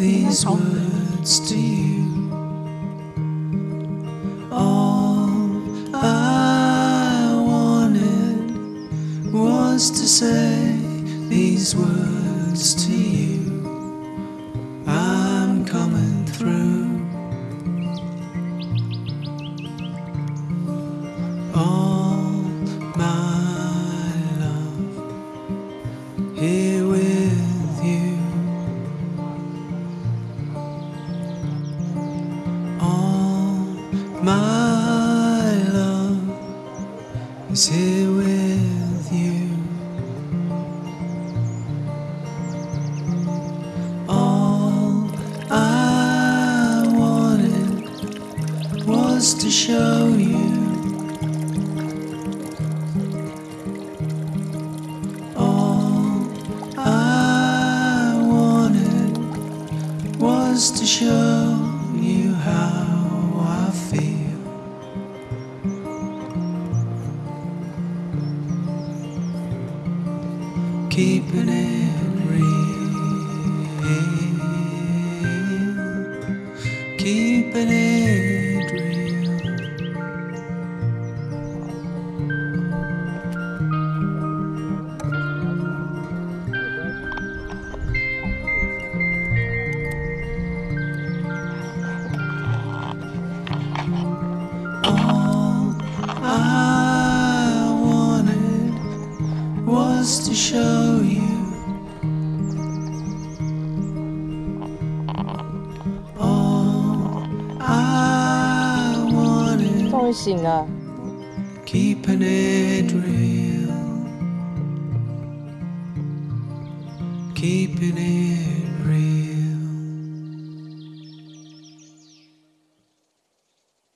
these words to you. All I wanted was to say these words to you. I'm coming through. All my love here with with you. All I wanted was to show you. Keeping it was to show you. All I wanted, 终于醒了， keeping it real, keeping it real.